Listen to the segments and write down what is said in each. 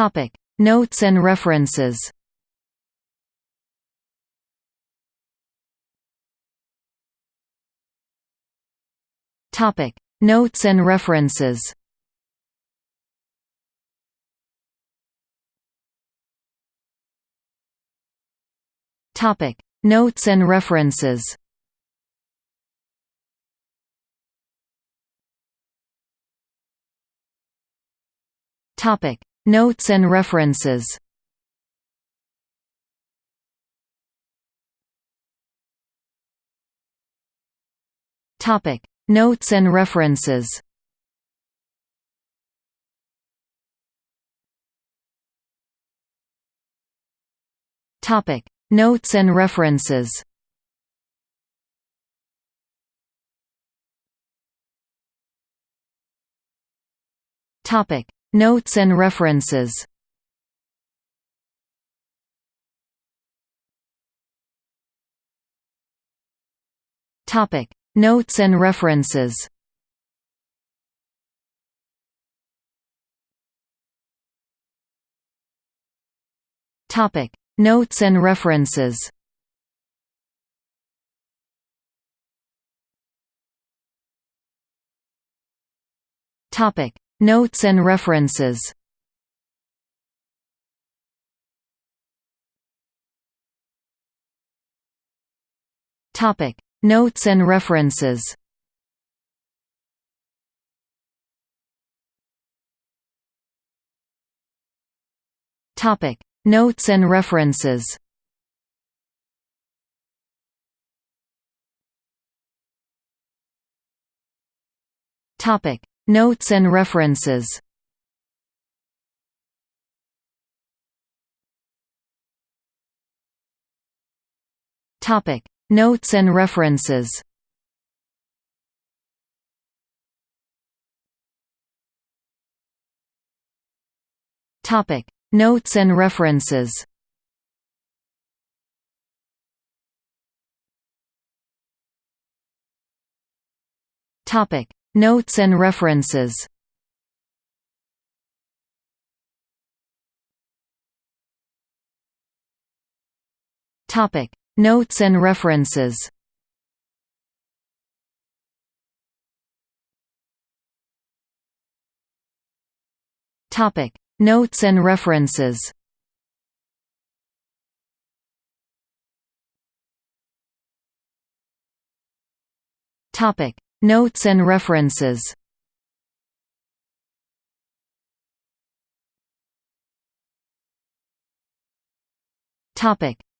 Topic: Notes and references. Topic: Notes and references. Topic: Notes and references. Topic: Notes and references. Topic: Notes and references. Topic: Notes and references. Topic: Notes and references. Topic: Notes and references. Topic: Notes and references. Topic: Notes and references. Topic: Notes and references. Topic: Notes and references. Topic: Notes and references. Topic: Notes and references. Topic: Notes and references. Topic: Notes and references. Topic: Notes and references. Topic: Notes and references. Topic: Notes and references.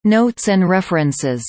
Notes and references.